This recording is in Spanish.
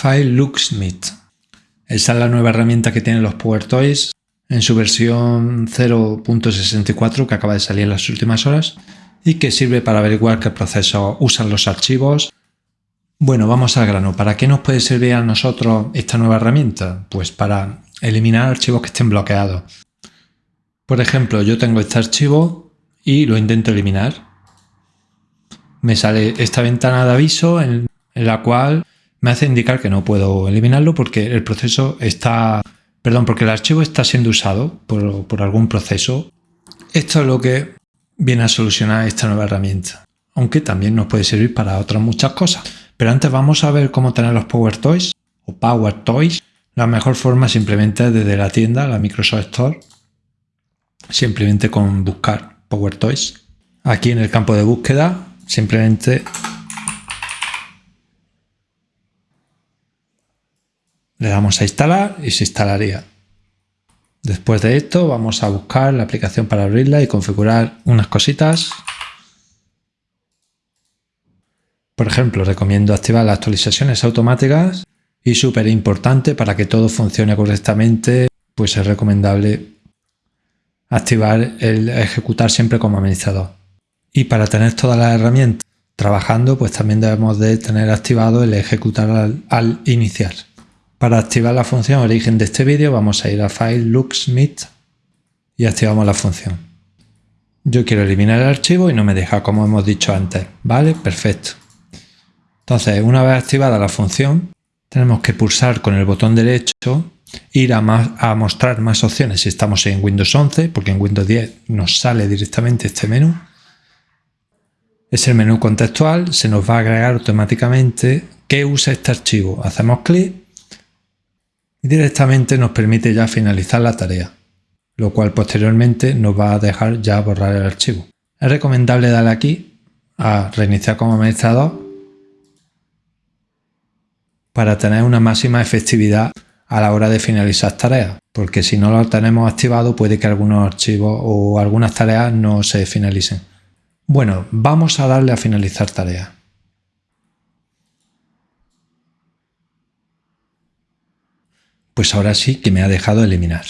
File Looksmith. Esa es la nueva herramienta que tienen los PowerToys en su versión 0.64 que acaba de salir en las últimas horas y que sirve para averiguar qué procesos usan los archivos. Bueno, vamos al grano. ¿Para qué nos puede servir a nosotros esta nueva herramienta? Pues para eliminar archivos que estén bloqueados. Por ejemplo, yo tengo este archivo y lo intento eliminar. Me sale esta ventana de aviso en, la cual me hace indicar que no puedo eliminarlo porque el proceso está... Perdón, porque el archivo está siendo usado por, por algún proceso. Esto es lo que viene a solucionar esta nueva herramienta. Aunque también nos puede servir para otras muchas cosas. Pero antes vamos a ver cómo tener los Power Toys o Power Toys. La mejor forma simplemente es desde la tienda, la Microsoft Store, simplemente con buscar Power Toys. Aquí en el campo de búsqueda simplemente le damos a instalar y se instalaría. Después de esto vamos a buscar la aplicación para abrirla y configurar unas cositas. Por ejemplo, recomiendo activar las actualizaciones automáticas y súper importante para que todo funcione correctamente, pues es recomendable activar el ejecutar siempre como administrador. Y para tener todas las herramientas trabajando, pues también debemos de tener activado el ejecutar al, iniciar. Para activar la función origen de este vídeo vamos a ir a File, Looksmith y activamos la función. Yo quiero eliminar el archivo y no me deja como hemos dicho antes. ¿Vale? Perfecto. Entonces, una vez activada la función, tenemos que pulsar con el botón derecho, ir a, a mostrar más opciones si estamos en Windows 11, porque en Windows 10 nos sale directamente este menú. Es el menú contextual, se nos va a agregar automáticamente qué usa este archivo. Hacemos clic y directamente nos permite ya finalizar la tarea, lo cual posteriormente nos va a dejar ya borrar el archivo. Es recomendable darle aquí a reiniciar como administrador para tener una máxima efectividad a la hora de finalizar tareas, porque si no lo tenemos activado puede que algunos archivos o algunas tareas no se finalicen. Bueno, vamos a darle a finalizar tarea. Pues ahora sí que me ha dejado eliminar.